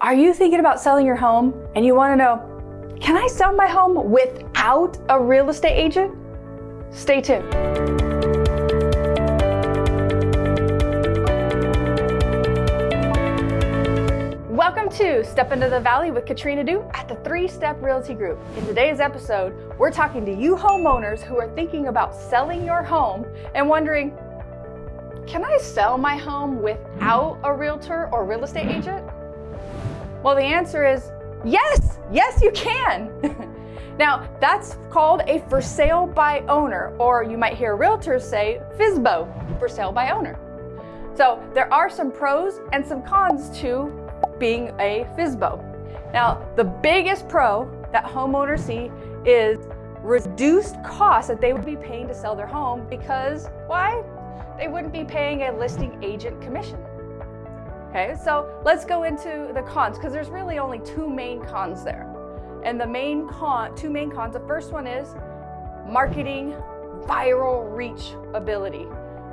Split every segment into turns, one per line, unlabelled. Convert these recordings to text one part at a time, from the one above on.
Are you thinking about selling your home and you want to know, can I sell my home without a real estate agent? Stay tuned. Welcome to Step Into the Valley with Katrina Du at the Three Step Realty Group. In today's episode, we're talking to you homeowners who are thinking about selling your home and wondering, can I sell my home without a realtor or real estate agent? Well, the answer is yes, yes, you can. now, that's called a for sale by owner, or you might hear realtors say FSBO, for sale by owner. So there are some pros and some cons to being a FSBO. Now, the biggest pro that homeowners see is reduced costs that they would be paying to sell their home because why? They wouldn't be paying a listing agent commission. Okay, so let's go into the cons because there's really only two main cons there. And the main con, two main cons, the first one is marketing viral reach ability.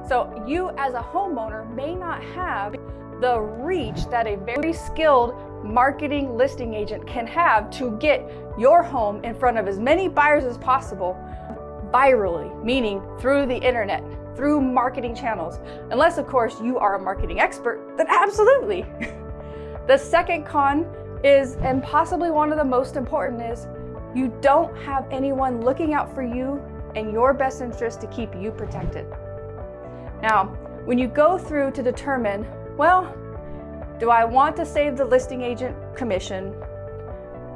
So you as a homeowner may not have the reach that a very skilled marketing listing agent can have to get your home in front of as many buyers as possible virally, meaning through the internet through marketing channels. Unless, of course, you are a marketing expert, then absolutely. the second con is, and possibly one of the most important, is you don't have anyone looking out for you and your best interest to keep you protected. Now, when you go through to determine, well, do I want to save the listing agent commission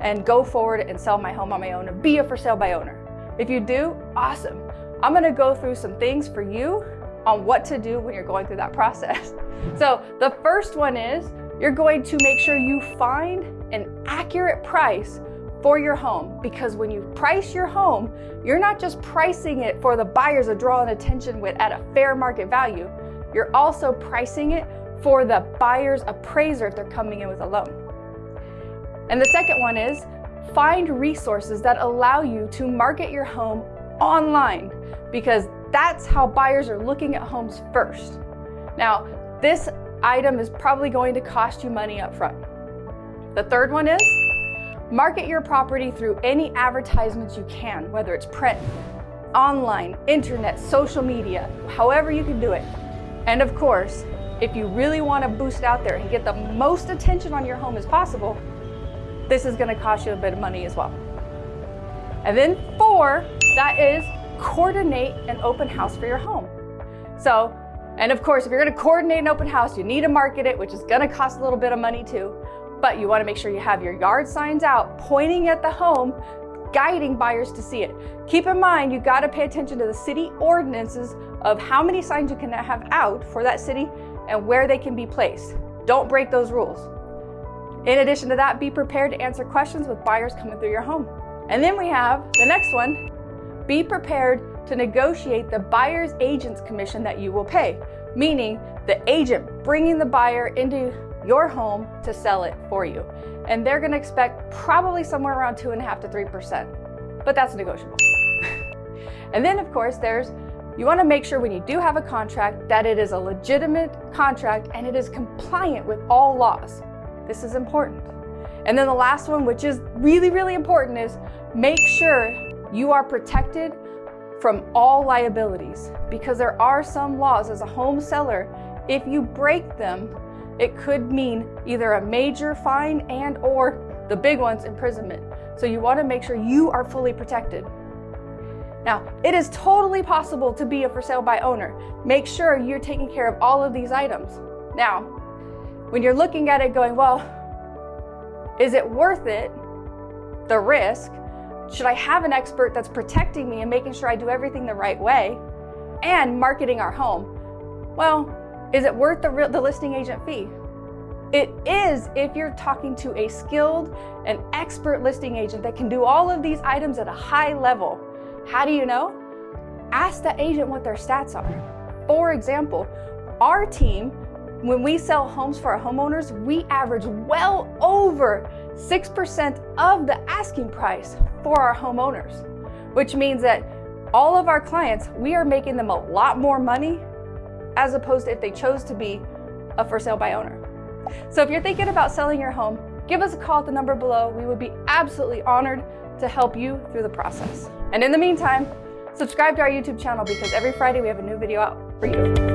and go forward and sell my home on my own and be a for sale by owner? If you do, awesome. I'm gonna go through some things for you on what to do when you're going through that process. So the first one is you're going to make sure you find an accurate price for your home because when you price your home, you're not just pricing it for the buyers to draw an attention with at a fair market value, you're also pricing it for the buyer's appraiser if they're coming in with a loan. And the second one is find resources that allow you to market your home online because that's how buyers are looking at homes first. Now, this item is probably going to cost you money up front. The third one is market your property through any advertisements you can, whether it's print, online, internet, social media, however you can do it. And of course, if you really want to boost out there and get the most attention on your home as possible, this is going to cost you a bit of money as well. And then four, that is coordinate an open house for your home. So, and of course, if you're gonna coordinate an open house, you need to market it, which is gonna cost a little bit of money too. But you wanna make sure you have your yard signs out, pointing at the home, guiding buyers to see it. Keep in mind, you gotta pay attention to the city ordinances of how many signs you can have out for that city and where they can be placed. Don't break those rules. In addition to that, be prepared to answer questions with buyers coming through your home. And then we have the next one, be prepared to negotiate the buyer's agent's commission that you will pay, meaning the agent bringing the buyer into your home to sell it for you. And they're gonna expect probably somewhere around two and a half to 3%, but that's negotiable. and then of course there's, you wanna make sure when you do have a contract that it is a legitimate contract and it is compliant with all laws. This is important. And then the last one, which is really, really important is make sure you are protected from all liabilities because there are some laws as a home seller. If you break them, it could mean either a major fine and or the big ones, imprisonment. So you want to make sure you are fully protected. Now, it is totally possible to be a for sale by owner. Make sure you're taking care of all of these items. Now, when you're looking at it going, well, is it worth it, the risk, should I have an expert that's protecting me and making sure I do everything the right way and marketing our home? Well, is it worth the, the listing agent fee? It is if you're talking to a skilled and expert listing agent that can do all of these items at a high level. How do you know? Ask the agent what their stats are. For example, our team, when we sell homes for our homeowners, we average well over 6% of the asking price for our homeowners, which means that all of our clients, we are making them a lot more money as opposed to if they chose to be a for sale by owner. So if you're thinking about selling your home, give us a call at the number below. We would be absolutely honored to help you through the process. And in the meantime, subscribe to our YouTube channel because every Friday we have a new video out for you.